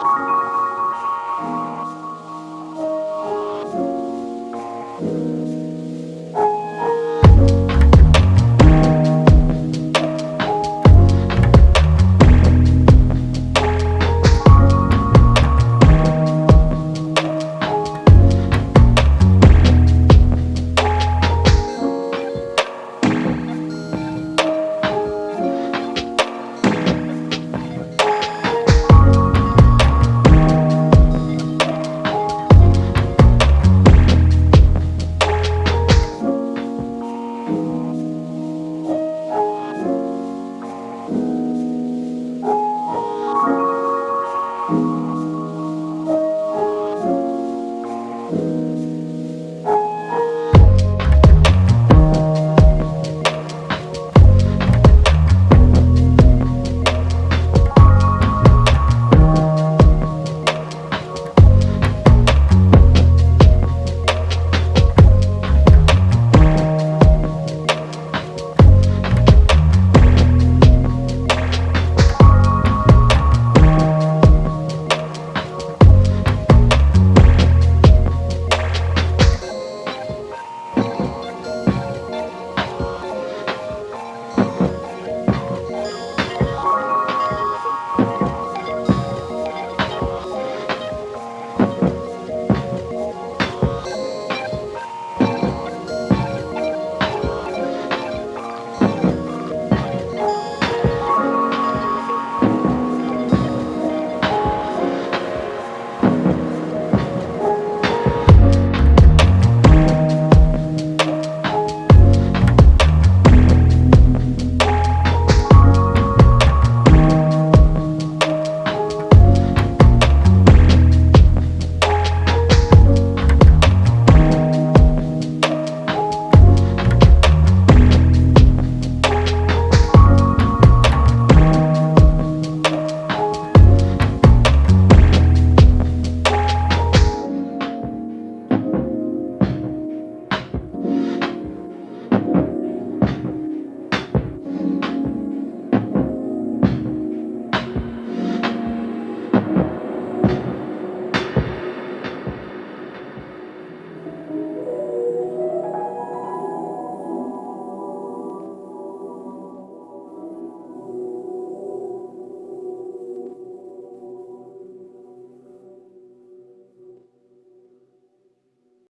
You.